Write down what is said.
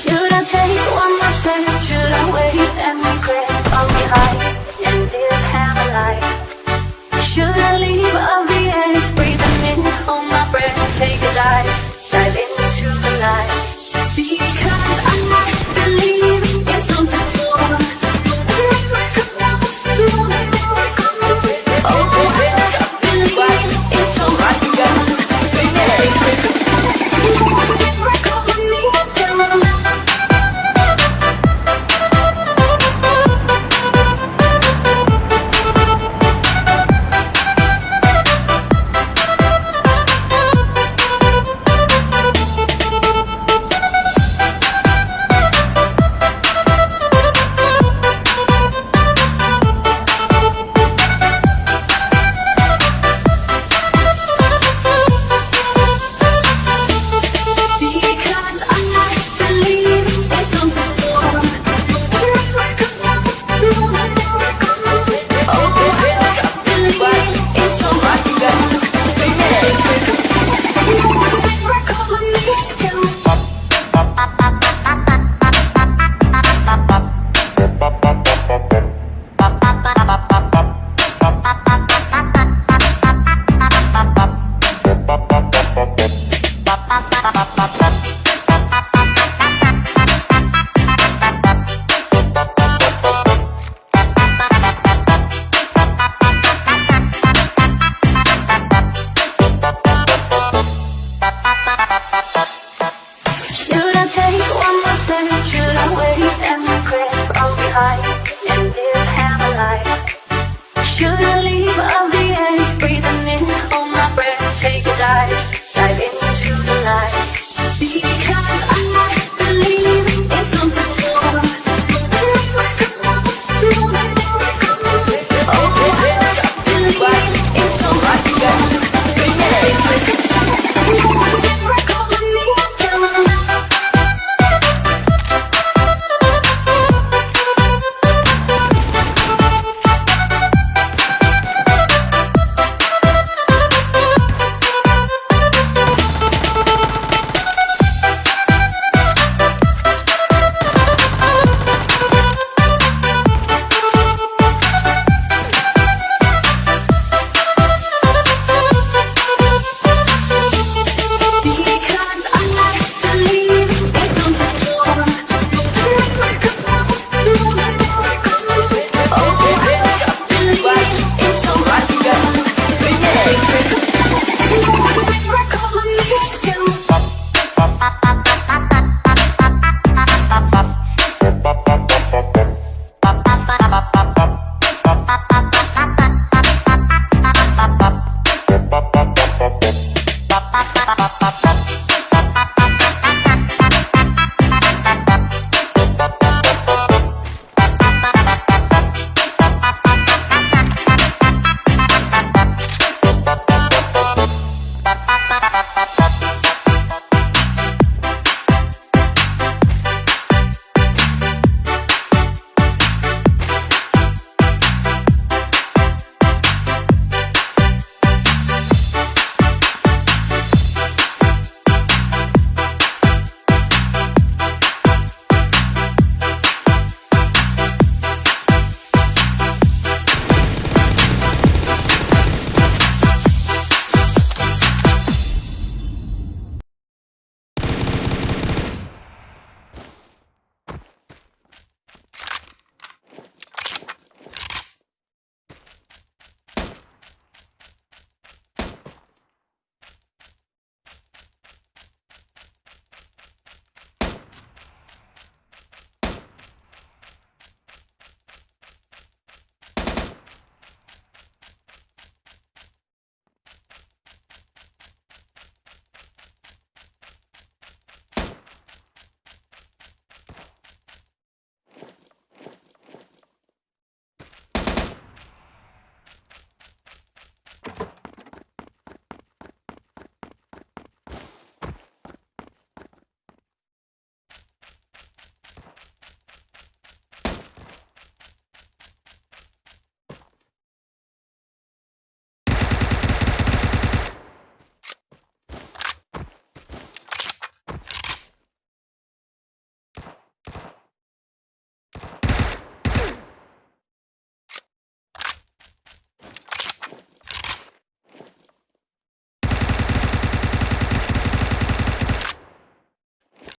Should I take one more step? Should I wait and regret? I'll be high Thank you.